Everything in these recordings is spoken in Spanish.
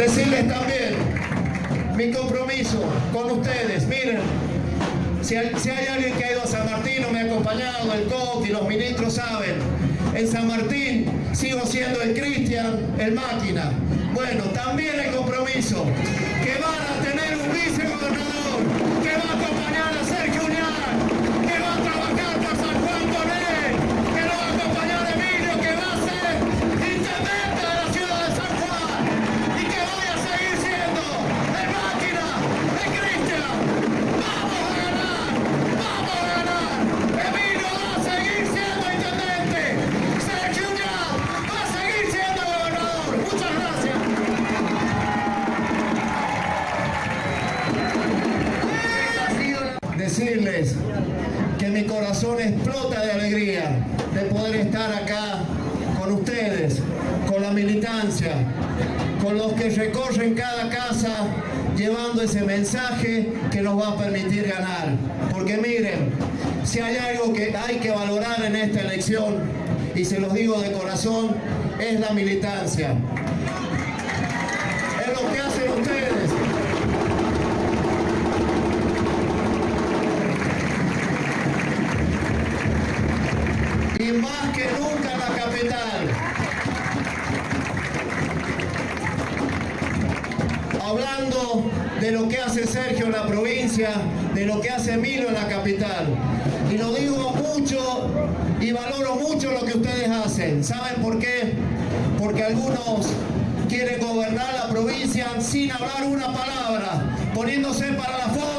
Decirles también mi compromiso con ustedes. Miren, si hay, alguien que ha ido a San Martín o me ha acompañado, el COT y los ministros saben, en San Martín sigo siendo el Cristian, el máquina. Bueno, también el compromiso que van a tener un vicegobernador mi corazón explota de alegría de poder estar acá con ustedes, con la militancia, con los que recorren cada casa llevando ese mensaje que nos va a permitir ganar. Porque miren, si hay algo que hay que valorar en esta elección, y se los digo de corazón, es la militancia. Más que nunca la capital. hablando de lo que hace Sergio en la provincia, de lo que hace Emilio en la capital. Y lo digo mucho y valoro mucho lo que ustedes hacen. ¿Saben por qué? Porque algunos quieren gobernar la provincia sin hablar una palabra, poniéndose para la foto.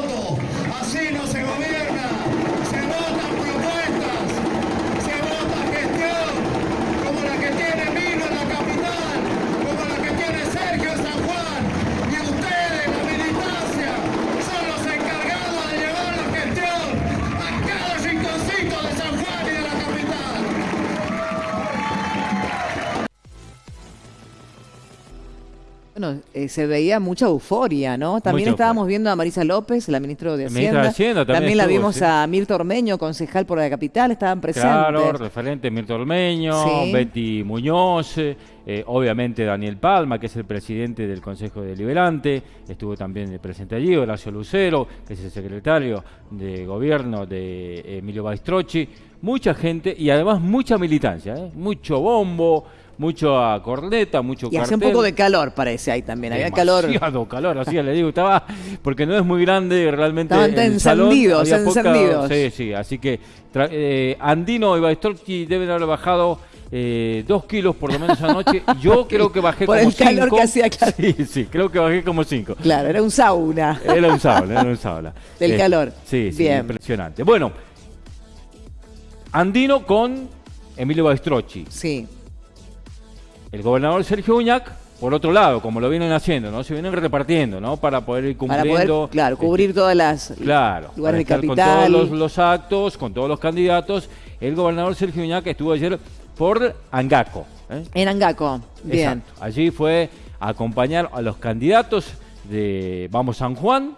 Bueno, eh, se veía mucha euforia, ¿no? También Mucha estábamos viendo a Marisa López, la ministra de Hacienda. de Hacienda también la estuvo, vimos sí. a Mirta Ormeño, concejal por la capital, estaban presentes. Claro, referente Mirta Ormeño, Sí. Betty Muñoz, eh, obviamente Daniel Palma, que es el presidente del Consejo Deliberante, estuvo también presente allí, Horacio Lucero, que es el secretario de gobierno de Emilio Baistrocchi, mucha gente y además mucha militancia, ¿eh? mucho bombo, mucha corneta, mucho y hace un poco de calor, parece ahí también. Había calor. Demasiado calor, así le digo, estaba, porque no es muy grande realmente. Estaban el salón, encendidos, había poca- encendidos. sí, sí, así que tra- eh, Andino y Baistorchi deben haber bajado eh, dos kilos por lo menos anoche. Yo creo que bajé Por como el calor cinco. que hacía, claro. Sí, sí, creo que bajé como cinco. Claro, era un sauna. Era un sauna, era un sauna. Del calor. Sí, sí, Bien. impresionante. Bueno, Andino con Emilio Baistrochi. Sí. El gobernador Sergio Uñac, por otro lado, como lo vienen haciendo, ¿no? Se vienen repartiendo, ¿no? Para poder ir Para cumpliendo. poder, claro, este, cubrir todas las Claro, para lugares de con todos los, los actos, con todos los candidatos. El gobernador Sergio Uñac estuvo ayer por Angaco. ¿eh? En Angaco. Bien. Exacto. Allí fue a acompañar a los candidatos de Vamos San Juan,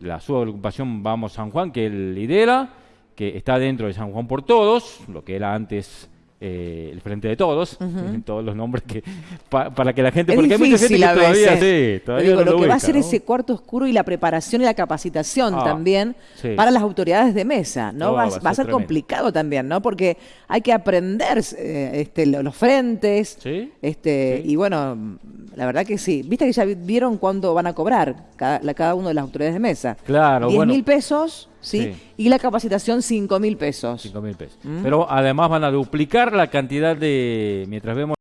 la subagrupación Vamos San Juan, que él lidera, que está dentro de San Juan por Todos, lo que era antes eh, el Frente de Todos, todos los nombres que pa- para que la gente, Es porque hay mucha gente que todavía, sí, todavía Digo, no lo que va a ser ¿no? ese cuarto oscuro y la preparación y la capacitación Ah, también sí. para las autoridades de mesa, ¿no? No, va, va a va a ser ser complicado también, ¿no? Porque hay que aprender eh, este, lo- los frentes, Sí, este, y bueno, la verdad que sí. Viste que ya vi- vieron cuánto van a cobrar cada, la- cada uno de las autoridades de mesa. Claro, 10 bueno. mil pesos, ¿sí? Sí. Y la capacitación 5 mil pesos. Cinco mil pesos. Mm. Pero además van a duplicar la cantidad de, mientras vemos